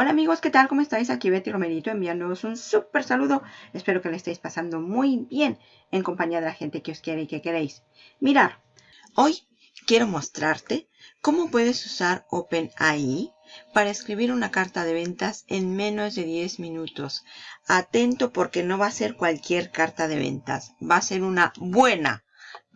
Hola amigos, ¿qué tal? ¿Cómo estáis? Aquí Betty Romerito enviándoos un súper saludo. Espero que le estéis pasando muy bien en compañía de la gente que os quiere y que queréis. Mirar, hoy quiero mostrarte cómo puedes usar OpenAI para escribir una carta de ventas en menos de 10 minutos. Atento porque no va a ser cualquier carta de ventas, va a ser una buena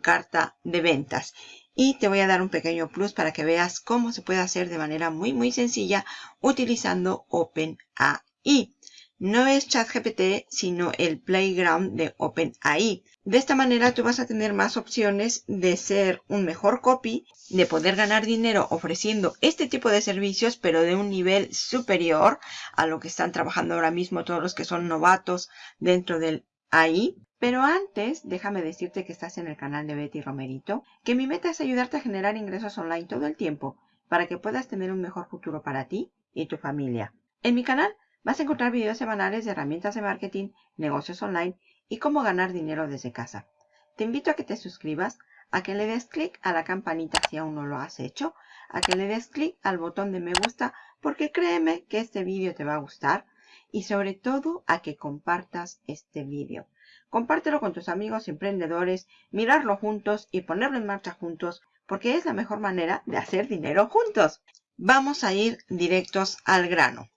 carta de ventas y te voy a dar un pequeño plus para que veas cómo se puede hacer de manera muy muy sencilla utilizando OpenAI. No es ChatGPT, sino el playground de OpenAI. De esta manera tú vas a tener más opciones de ser un mejor copy, de poder ganar dinero ofreciendo este tipo de servicios, pero de un nivel superior a lo que están trabajando ahora mismo todos los que son novatos dentro del AI. Pero antes, déjame decirte que estás en el canal de Betty Romerito, que mi meta es ayudarte a generar ingresos online todo el tiempo para que puedas tener un mejor futuro para ti y tu familia. En mi canal vas a encontrar videos semanales de herramientas de marketing, negocios online y cómo ganar dinero desde casa. Te invito a que te suscribas, a que le des clic a la campanita si aún no lo has hecho, a que le des clic al botón de me gusta porque créeme que este vídeo te va a gustar y sobre todo a que compartas este vídeo. Compártelo con tus amigos emprendedores, mirarlo juntos y ponerlo en marcha juntos porque es la mejor manera de hacer dinero juntos. Vamos a ir directos al grano.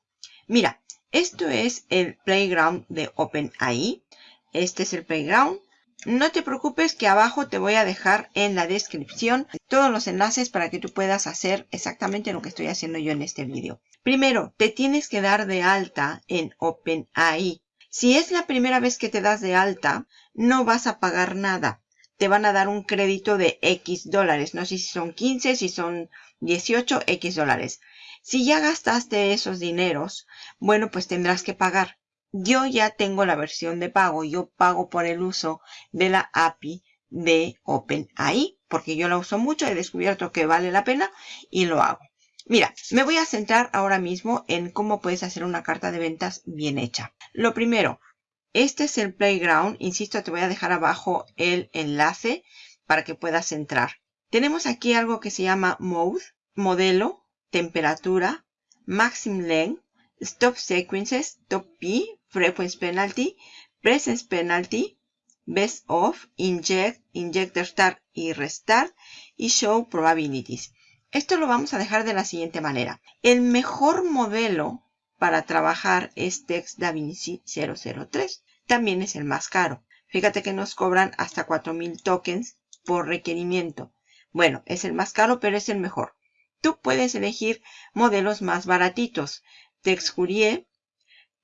Mira, esto es el playground de OpenAI. Este es el playground. No te preocupes que abajo te voy a dejar en la descripción todos los enlaces para que tú puedas hacer exactamente lo que estoy haciendo yo en este vídeo. Primero, te tienes que dar de alta en OpenAI. Si es la primera vez que te das de alta, no vas a pagar nada. Te van a dar un crédito de X dólares. No sé si son 15, si son 18, X dólares. Si ya gastaste esos dineros, bueno, pues tendrás que pagar. Yo ya tengo la versión de pago. Yo pago por el uso de la API de OpenAI, porque yo la uso mucho, he descubierto que vale la pena y lo hago. Mira, me voy a centrar ahora mismo en cómo puedes hacer una carta de ventas bien hecha. Lo primero, este es el playground. Insisto, te voy a dejar abajo el enlace para que puedas entrar. Tenemos aquí algo que se llama Mode, modelo, temperatura, maximum length, stop sequences, top P, frequency penalty, presence penalty, best of, inject, injector start y restart y show probabilities. Esto lo vamos a dejar de la siguiente manera. El mejor modelo para trabajar es Text DaVinci 003. También es el más caro. Fíjate que nos cobran hasta 4000 tokens por requerimiento. Bueno, es el más caro, pero es el mejor. Tú puedes elegir modelos más baratitos. Text Courier,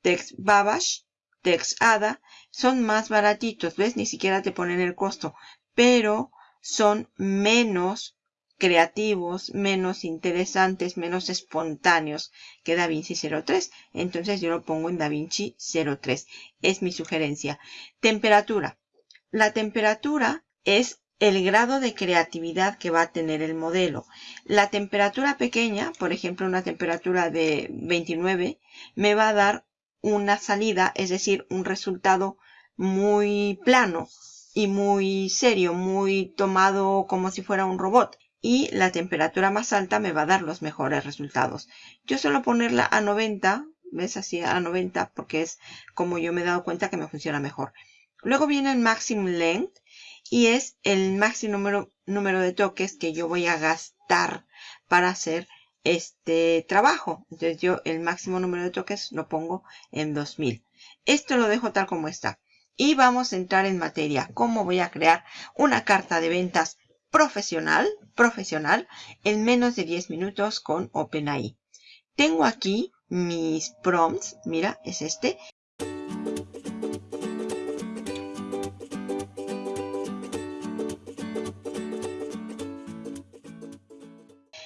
Text Babash, Text Ada. Son más baratitos, ¿ves? Ni siquiera te ponen el costo. Pero son menos creativos, menos interesantes, menos espontáneos que DaVinci 03. Entonces yo lo pongo en DaVinci 03. Es mi sugerencia. Temperatura. La temperatura es el grado de creatividad que va a tener el modelo. La temperatura pequeña, por ejemplo una temperatura de 29, me va a dar una salida, es decir, un resultado muy plano y muy serio, muy tomado como si fuera un robot y la temperatura más alta me va a dar los mejores resultados. Yo suelo ponerla a 90, ¿ves? Así a 90 porque es como yo me he dado cuenta que me funciona mejor. Luego viene el maximum length y es el máximo número, número de toques que yo voy a gastar para hacer este trabajo. Entonces yo el máximo número de toques lo pongo en 2000. Esto lo dejo tal como está. Y vamos a entrar en materia. ¿Cómo voy a crear una carta de ventas profesional, profesional en menos de 10 minutos con OpenAI. Tengo aquí mis prompts, mira, es este.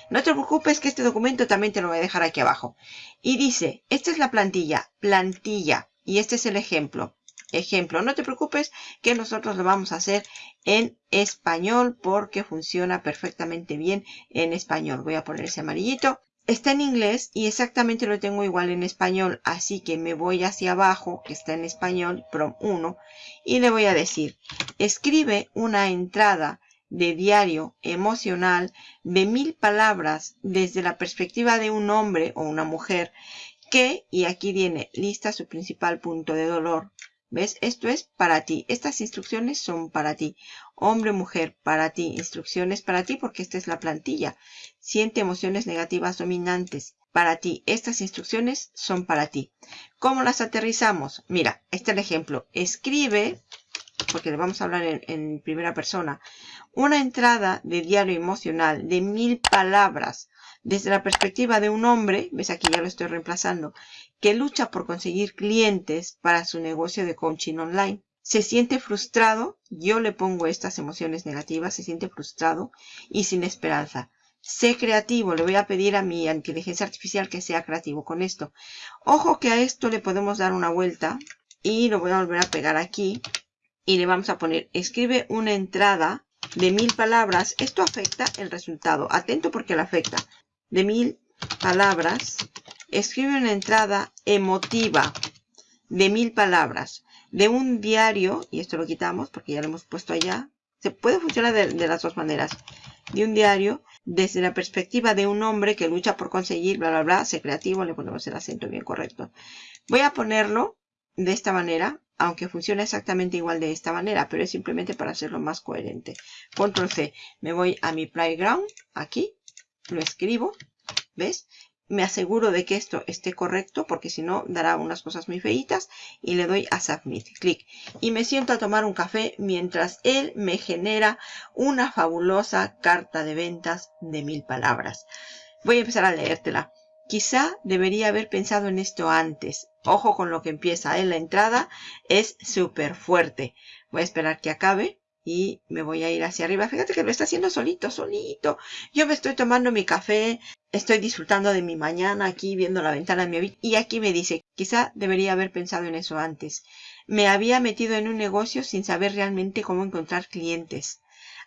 No te preocupes que este documento también te lo voy a dejar aquí abajo. Y dice, esta es la plantilla, plantilla, y este es el ejemplo. Ejemplo, no te preocupes que nosotros lo vamos a hacer en español porque funciona perfectamente bien en español. Voy a poner ese amarillito. Está en inglés y exactamente lo tengo igual en español, así que me voy hacia abajo, que está en español, prom 1, y le voy a decir, escribe una entrada de diario emocional de mil palabras desde la perspectiva de un hombre o una mujer que, y aquí viene, lista su principal punto de dolor. ¿Ves? Esto es para ti. Estas instrucciones son para ti. Hombre, mujer, para ti. Instrucciones para ti porque esta es la plantilla. Siente emociones negativas dominantes. Para ti. Estas instrucciones son para ti. ¿Cómo las aterrizamos? Mira, este es el ejemplo. Escribe, porque le vamos a hablar en, en primera persona, una entrada de diario emocional de mil palabras desde la perspectiva de un hombre, ves aquí ya lo estoy reemplazando, que lucha por conseguir clientes para su negocio de coaching online. Se siente frustrado, yo le pongo estas emociones negativas, se siente frustrado y sin esperanza. Sé creativo, le voy a pedir a mi inteligencia artificial que sea creativo con esto. Ojo que a esto le podemos dar una vuelta y lo voy a volver a pegar aquí y le vamos a poner, escribe una entrada de mil palabras. Esto afecta el resultado. Atento porque le afecta de mil palabras, escribe una entrada emotiva de mil palabras de un diario, y esto lo quitamos porque ya lo hemos puesto allá, se puede funcionar de, las dos maneras, de un diario desde la perspectiva de un hombre que lucha por conseguir, bla, bla, bla, ser creativo, le ponemos el acento bien correcto. Voy a ponerlo de esta manera, aunque funcione exactamente igual de esta manera, pero es simplemente para hacerlo más coherente. Control C, me voy a mi playground, aquí, lo escribo, ¿ves? Me aseguro de que esto esté correcto porque si no dará unas cosas muy feitas y le doy a Submit, clic. Y me siento a tomar un café mientras él me genera una fabulosa carta de ventas de mil palabras. Voy a empezar a leértela. Quizá debería haber pensado en esto antes. Ojo con lo que empieza, en ¿eh? la entrada es súper fuerte. Voy a esperar que acabe y me voy a ir hacia arriba. Fíjate que lo está haciendo solito, solito. Yo me estoy tomando mi café, estoy disfrutando de mi mañana aquí viendo la ventana de mi habitación y aquí me dice, quizá debería haber pensado en eso antes. Me había metido en un negocio sin saber realmente cómo encontrar clientes.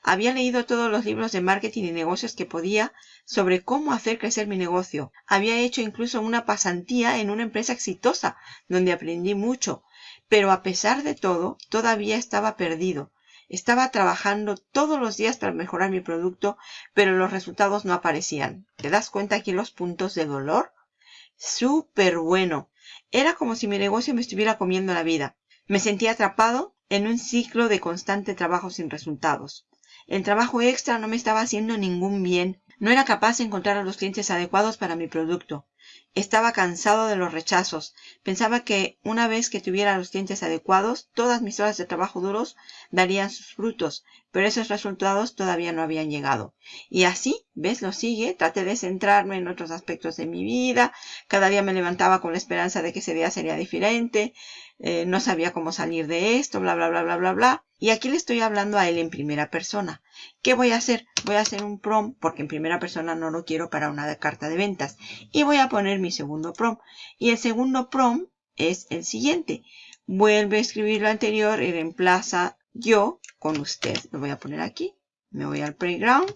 Había leído todos los libros de marketing y negocios que podía sobre cómo hacer crecer mi negocio. Había hecho incluso una pasantía en una empresa exitosa, donde aprendí mucho. Pero a pesar de todo, todavía estaba perdido. Estaba trabajando todos los días para mejorar mi producto, pero los resultados no aparecían. ¿Te das cuenta aquí los puntos de dolor? Súper bueno. Era como si mi negocio me estuviera comiendo la vida. Me sentía atrapado en un ciclo de constante trabajo sin resultados. El trabajo extra no me estaba haciendo ningún bien. No era capaz de encontrar a los clientes adecuados para mi producto. Estaba cansado de los rechazos. Pensaba que una vez que tuviera los clientes adecuados, todas mis horas de trabajo duros darían sus frutos, pero esos resultados todavía no habían llegado. Y así, ves, lo sigue, traté de centrarme en otros aspectos de mi vida, cada día me levantaba con la esperanza de que ese día sería diferente, eh, no sabía cómo salir de esto, bla, bla, bla, bla, bla, bla. Y aquí le estoy hablando a él en primera persona. ¿Qué voy a hacer? Voy a hacer un prom, porque en primera persona no lo quiero para una carta de ventas. Y voy a poner mi segundo prom. Y el segundo prom es el siguiente. Vuelve a escribir lo anterior y reemplaza yo con usted. Lo voy a poner aquí. Me voy al playground.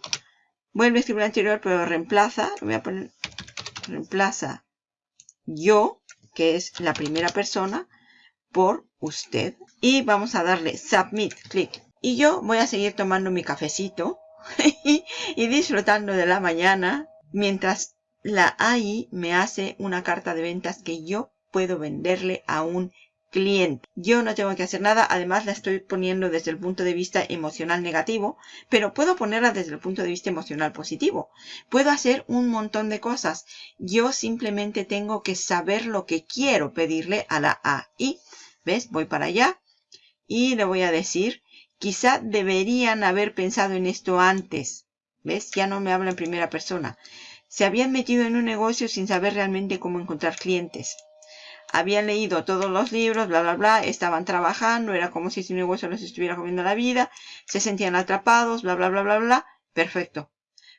Vuelve a escribir lo anterior, pero reemplaza. Lo voy a poner. Reemplaza yo, que es la primera persona por usted. Y vamos a darle Submit, clic. Y yo voy a seguir tomando mi cafecito y disfrutando de la mañana mientras la AI me hace una carta de ventas que yo puedo venderle a un cliente. Yo no tengo que hacer nada, además la estoy poniendo desde el punto de vista emocional negativo, pero puedo ponerla desde el punto de vista emocional positivo. Puedo hacer un montón de cosas. Yo simplemente tengo que saber lo que quiero pedirle a la AI ¿Ves? Voy para allá y le voy a decir, quizá deberían haber pensado en esto antes. ¿Ves? Ya no me habla en primera persona. Se habían metido en un negocio sin saber realmente cómo encontrar clientes. Habían leído todos los libros, bla, bla, bla, estaban trabajando, era como si su negocio les estuviera comiendo la vida, se sentían atrapados, bla, bla, bla, bla, bla. Perfecto.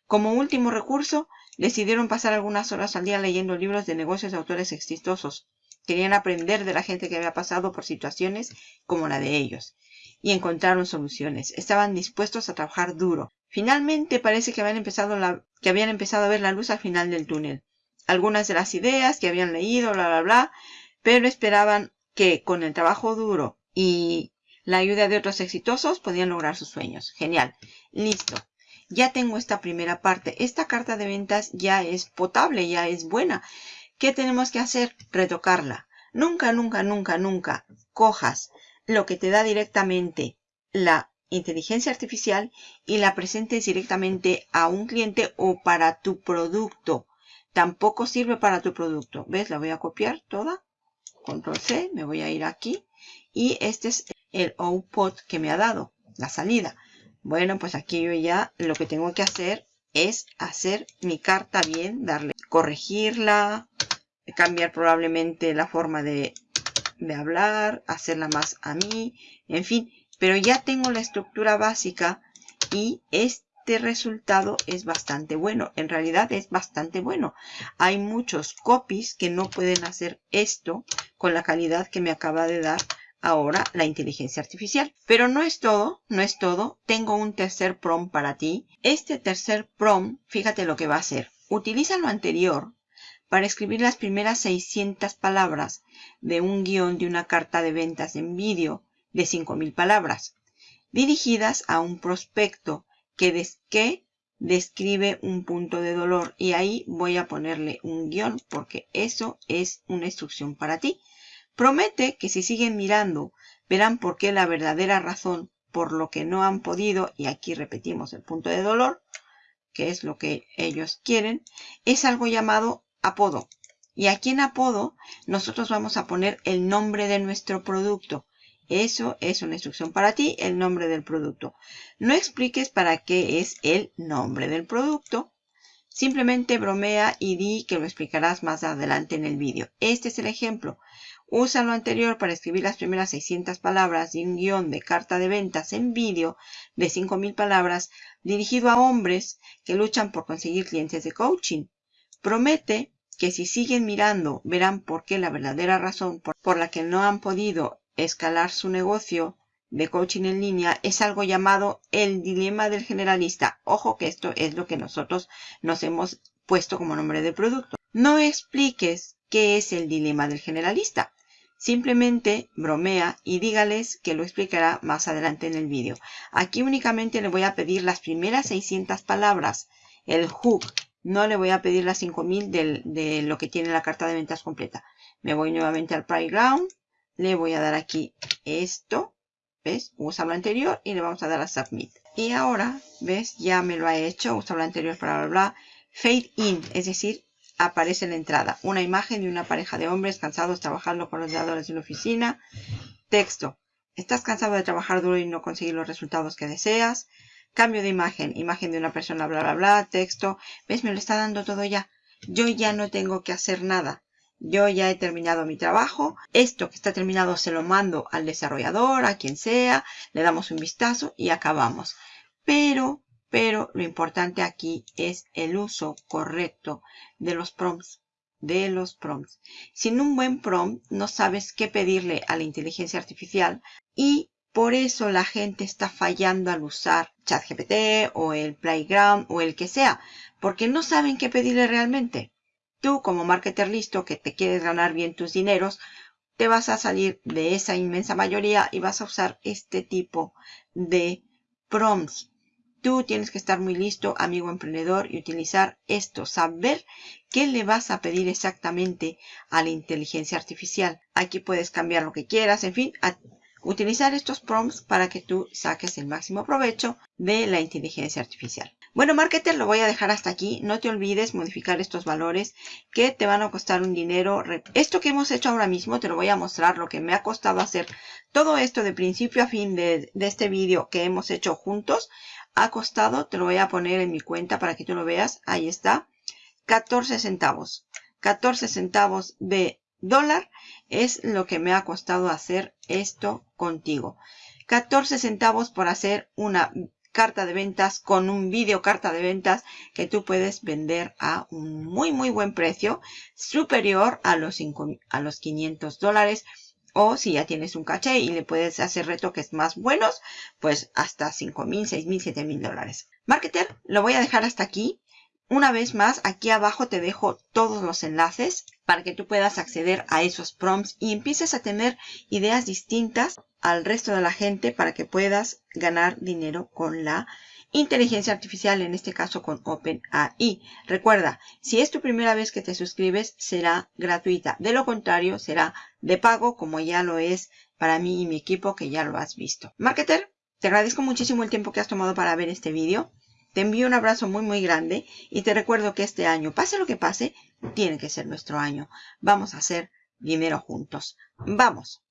Como último recurso, decidieron pasar algunas horas al día leyendo libros de negocios de autores exitosos. Querían aprender de la gente que había pasado por situaciones como la de ellos. Y encontraron soluciones. Estaban dispuestos a trabajar duro. Finalmente parece que habían empezado, que habían empezado a ver la luz al final del túnel. Algunas de las ideas que habían leído, bla, bla, bla, pero esperaban que con el trabajo duro y la ayuda de otros exitosos podían lograr sus sueños. Genial. Listo. Ya tengo esta primera parte. Esta carta de ventas ya es potable, ya es buena. ¿Qué tenemos que hacer? Retocarla. Nunca, nunca, nunca, nunca cojas lo que te da directamente la inteligencia artificial y la presentes directamente a un cliente o para tu producto. Tampoco sirve para tu producto. ¿Ves? La voy a copiar toda. Control C, me voy a ir aquí. Y este es el output que me ha dado, la salida. Bueno, pues aquí yo ya lo que tengo que hacer es hacer mi carta bien, darle, corregirla, cambiar probablemente la forma de, hablar, hacerla más a mí, en fin. Pero ya tengo la estructura básica y este resultado es bastante bueno. En realidad es bastante bueno. Hay muchos copies que no pueden hacer esto con la calidad que me acaba de dar ahora la inteligencia artificial. Pero no es todo, no es todo. Tengo un tercer prompt para ti. Este tercer prompt, fíjate lo que va a hacer. Utiliza lo anterior para escribir las primeras 600 palabras de un guion de una carta de ventas en vídeo de 5.000 palabras, dirigidas a un prospecto que, que describe un punto de dolor. Y ahí voy a ponerle un guion porque eso es una instrucción para ti. Promete que si siguen mirando verán por qué la verdadera razón por lo que no han podido, y aquí repetimos el punto de dolor, que es lo que ellos quieren, es algo llamado apodo. Y aquí en apodo nosotros vamos a poner el nombre de nuestro producto. Eso es una instrucción para ti, el nombre del producto. No expliques para qué es el nombre del producto. Simplemente bromea y di que lo explicarás más adelante en el vídeo. Este es el ejemplo. Usa lo anterior para escribir las primeras 600 palabras de un guion de carta de ventas en vídeo de 5.000 palabras dirigido a hombres que luchan por conseguir clientes de coaching. Promete que si siguen mirando verán por qué la verdadera razón por, la que no han podido escalar su negocio de coaching en línea es algo llamado el dilema del generalista. Ojo que esto es lo que nosotros nos hemos puesto como nombre de producto. No expliques qué es el dilema del generalista. Simplemente bromea y dígales que lo explicará más adelante en el vídeo. Aquí únicamente le voy a pedir las primeras 600 palabras, el hook, no le voy a pedir las 5000 de, de lo que tiene la carta de ventas completa. Me voy nuevamente al Playground. Le voy a dar aquí esto. ¿Ves? Usa lo anterior y le vamos a dar a Submit. Y ahora, ¿ves? Ya me lo ha hecho. Usa lo anterior, bla, bla, bla. Fade in, es decir, aparece en la entrada. Una imagen de una pareja de hombres cansados trabajando con los ordenadores en la oficina. Texto. ¿Estás cansado de trabajar duro y no conseguir los resultados que deseas? Cambio de imagen, imagen de una persona, bla, bla, bla, texto. ¿Ves? Me lo está dando todo ya. Yo ya no tengo que hacer nada. Yo ya he terminado mi trabajo. Esto que está terminado se lo mando al desarrollador, a quien sea. Le damos un vistazo y acabamos. Pero, pero lo importante aquí es el uso correcto de los prompts. De los prompts. Sin un buen prompt no sabes qué pedirle a la inteligencia artificial y por eso la gente está fallando al usar ChatGPT o el Playground o el que sea, porque no saben qué pedirle realmente. Tú como marketer listo que te quieres ganar bien tus dineros, te vas a salir de esa inmensa mayoría y vas a usar este tipo de prompts. Tú tienes que estar muy listo, amigo emprendedor, y utilizar esto, saber qué le vas a pedir exactamente a la inteligencia artificial. Aquí puedes cambiar lo que quieras, en fin, utilizar estos prompts para que tú saques el máximo provecho de la inteligencia artificial. Bueno, marketer, lo voy a dejar hasta aquí. No te olvides modificar estos valores que te van a costar un dinero. Esto que hemos hecho ahora mismo te lo voy a mostrar lo que me ha costado hacer. Todo esto de principio a fin de, este vídeo que hemos hecho juntos ha costado, te lo voy a poner en mi cuenta para que tú lo veas. Ahí está. 14 centavos. 14 centavos de dólar es lo que me ha costado hacer esto contigo. 14 centavos por hacer una carta de ventas con un vídeo carta de ventas que tú puedes vender a un muy muy buen precio superior a los, a los 500 dólares o si ya tienes un caché y le puedes hacer retoques más buenos pues hasta 5 mil, 6 mil, 7 mil dólares. Marketer, lo voy a dejar hasta aquí. Una vez más, aquí abajo te dejo todos los enlaces para que tú puedas acceder a esos prompts y empieces a tener ideas distintas al resto de la gente para que puedas ganar dinero con la inteligencia artificial, en este caso con OpenAI. Recuerda, si es tu primera vez que te suscribes, será gratuita. De lo contrario, será de pago, como ya lo es para mí y mi equipo, que ya lo has visto. Marketer, te agradezco muchísimo el tiempo que has tomado para ver este vídeo. Te envío un abrazo muy muy grande y te recuerdo que este año, pase lo que pase, tiene que ser nuestro año. Vamos a hacer dinero juntos. ¡Vamos!